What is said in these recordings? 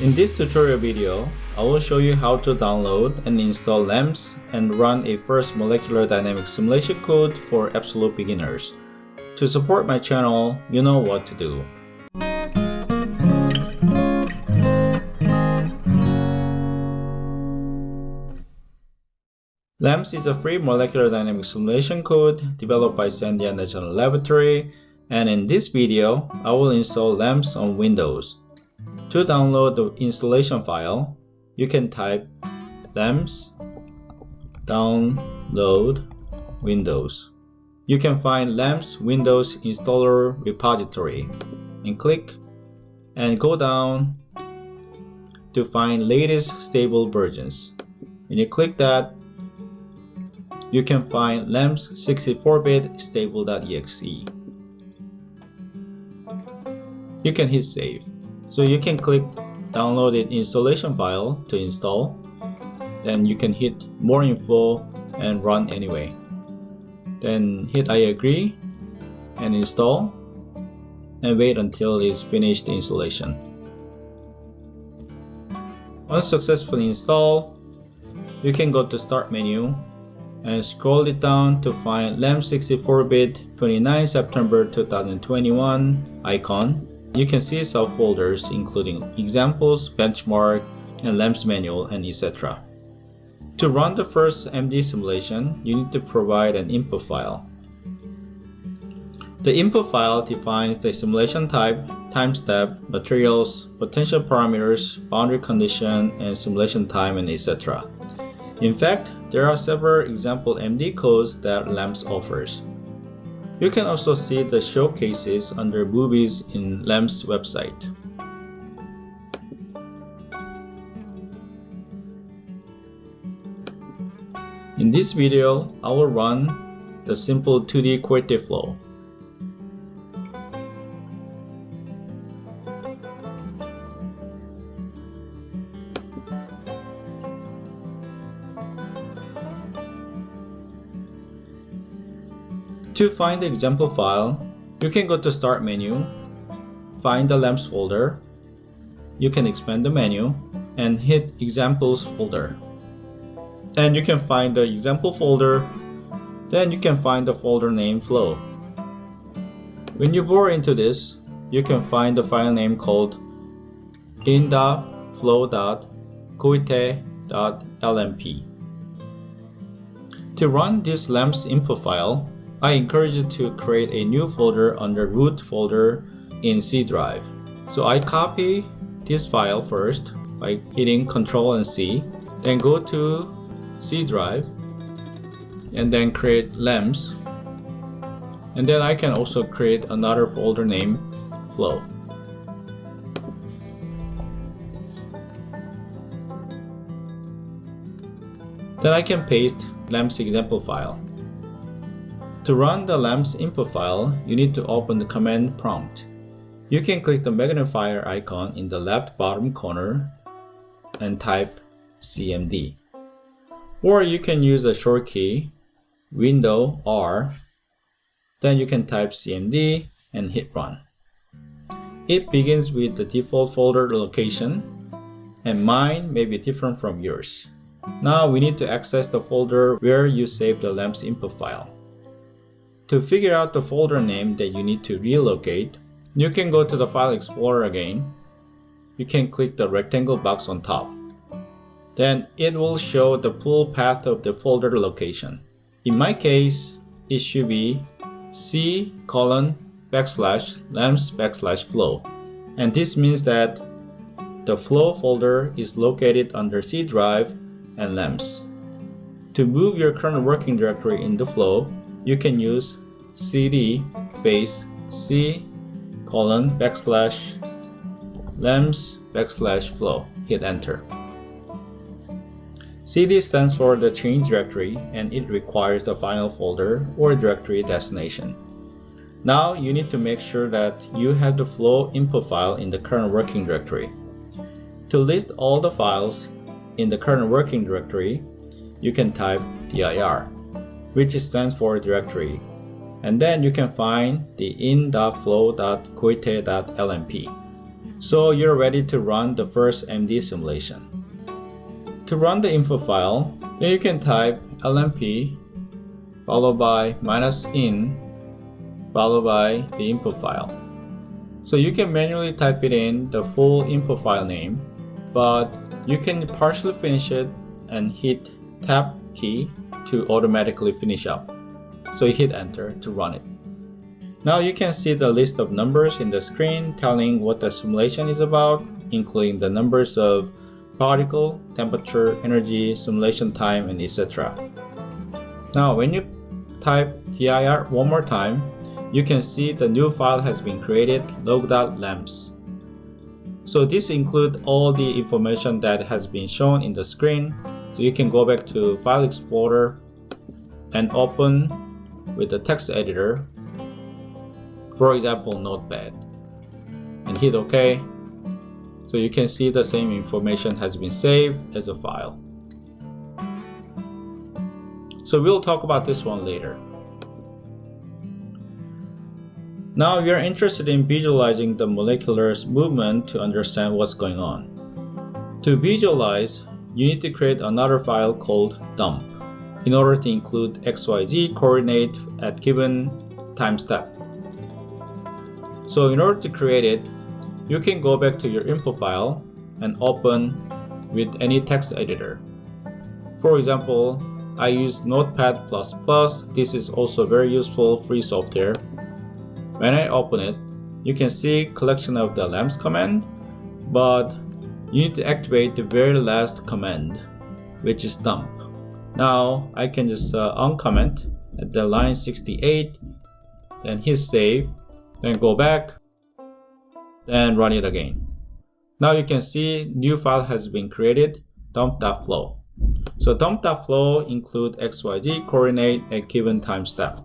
In this tutorial video, I will show you how to download and install LAMMPS and run a first molecular dynamics simulation code for absolute beginners. To support my channel, you know what to do. LAMMPS is a free molecular dynamics simulation code developed by Sandia National Laboratory and in this video, I will install LAMMPS on Windows. To download the installation file, you can type LAMMPS download Windows. You can find LAMMPS Windows installer repository and click and go down to find latest stable versions. When you click that, you can find LAMMPS 64-bit stable.exe. You can hit save. So you can click downloaded installation file to install. Then you can hit more info and run anyway. Then hit I agree and install and wait until it's finished installation. Once successfully installed, you can go to start menu and scroll it down to find LAMMPS 64-bit 29 September 2021 icon. You can see subfolders including examples, benchmark, and LAMMPS manual, and etc. To run the first MD simulation, you need to provide an input file. The input file defines the simulation type, time step, materials, potential parameters, boundary condition, and simulation time, and etc. In fact, there are several example MD codes that LAMMPS offers. You can also see the showcases under movies in LAMMPS website. In this video, I will run the simple 2D Couette flow. To find the example file, you can go to Start menu, find the LAMMPS folder, you can expand the menu, and hit Examples folder. And you can find the example folder, then you can find the folder name flow. When you bore into this, you can find the file name called in.flow.couette.lmp. To run this LAMMPS input file, I encourage you to create a new folder under root folder in C drive. So I copy this file first by hitting Ctrl and C, then go to C drive and then create LAMPS And then I can also create another folder name flow. Then I can paste LAMMPS example file. To run the LAMMPS input file, you need to open the command prompt. You can click the magnifier icon in the left bottom corner and type CMD. Or you can use a short key, Window R, then you can type CMD and hit run. It begins with the default folder location and mine may be different from yours. Now we need to access the folder where you saved the LAMMPS input file. To figure out the folder name that you need to relocate, you can go to the File Explorer again. You can click the rectangle box on top. Then it will show the full path of the folder location. In my case, it should be c colon backslash lamps backslash flow. And this means that the flow folder is located under C drive and lamps. To move your current working directory in the flow, you can use cd space c colon backslash lamps backslash flow. Hit enter. CD stands for the change directory and it requires the final folder or directory destination. Now you need to make sure that you have the flow input file in the current working directory. To list all the files in the current working directory, you can type dir which stands for directory. And then you can find the in.flow.couette.lmp. So you're ready to run the first MD simulation. To run the info file, then you can type lmp followed by minus in followed by the input file. So you can manually type it in the full input file name, but you can partially finish it and hit tab key to automatically finish up. So you hit enter to run it. Now you can see the list of numbers in the screen telling what the simulation is about, including the numbers of particle, temperature, energy, simulation time, and etc. Now when you type dir one more time, you can see the new file has been created log.lammps. So this includes all the information that has been shown in the screen. So you can go back to File Explorer and open with the text editor, for example Notepad, and hit OK. So you can see the same information has been saved as a file. So we'll talk about this one later. Now you're interested in visualizing the molecular movement to understand what's going on. To visualize, you need to create another file called dump in order to include XYZ coordinate at given time step. So in order to create it, you can go back to your info file and open with any text editor. For example, I use Notepad++. This is also very useful free software when I open it, you can see collection of the LAMMPS command, but you need to activate the very last command, which is dump. Now I can just uh, uncomment at the line 68, then hit save, then go back, then run it again. Now you can see new file has been created, dump.flow. So dump.flow include XYZ coordinate at given time step.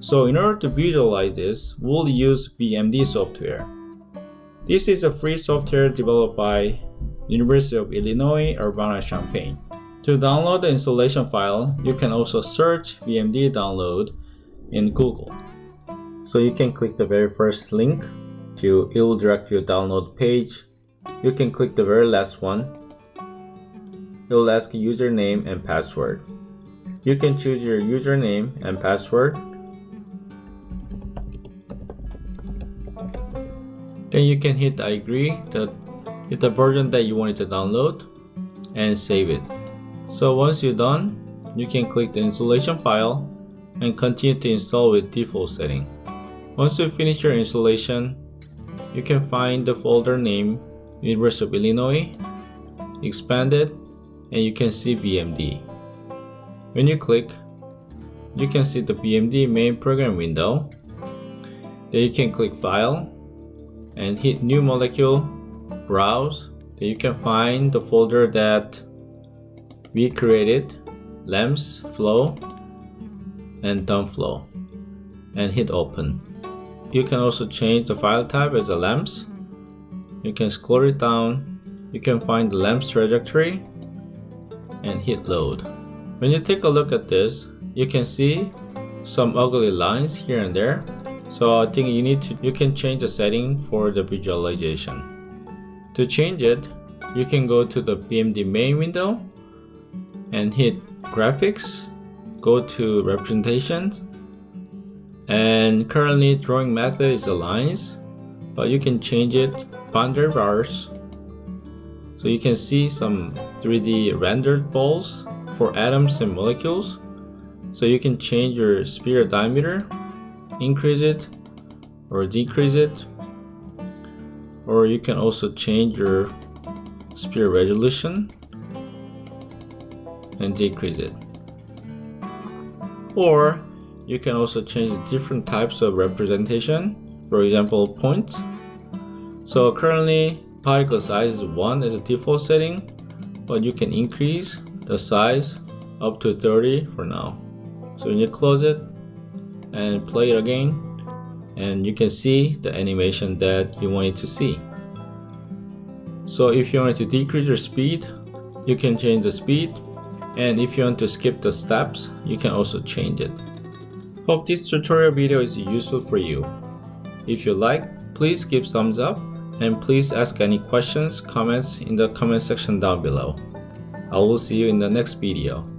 So in order to visualize this, we'll use VMD software. This is a free software developed by University of Illinois Urbana-Champaign. To download the installation file, you can also search VMD download in Google. So you can click the very first link to it will direct you download page. You can click the very last one. It will ask username and password. You can choose your username and password Then you can hit I agree that hit the version that you wanted to download and save it. So once you're done, you can click the installation file and continue to install with default setting. Once you finish your installation, you can find the folder name University of Illinois, expand it, and you can see VMD. When you click, you can see the VMD main program window. Then you can click File and hit new molecule browse. Then you can find the folder that we created lamps flow and dump flow and hit open. You can also change the file type as a LAMMPS you can scroll it down. You can find the LAMMPS trajectory and hit load. When you take a look at this you can see some ugly lines here and there so I think you need to you can change the setting for the visualization. To change it, you can go to the VMD main window and hit graphics, go to representations and currently drawing method is the lines but you can change it boundary bars so you can see some 3D rendered balls for atoms and molecules. So you can change your sphere diameter increase it or decrease it. Or you can also change your sphere resolution and decrease it. Or you can also change different types of representation for example points. So currently particle size is 1 as a default setting but you can increase the size up to 30 for now. So when you close it and play it again and you can see the animation that you wanted to see. So if you want to decrease your speed, you can change the speed and if you want to skip the steps, you can also change it. Hope this tutorial video is useful for you. If you like, please give thumbs up and please ask any questions, comments in the comment section down below. I will see you in the next video.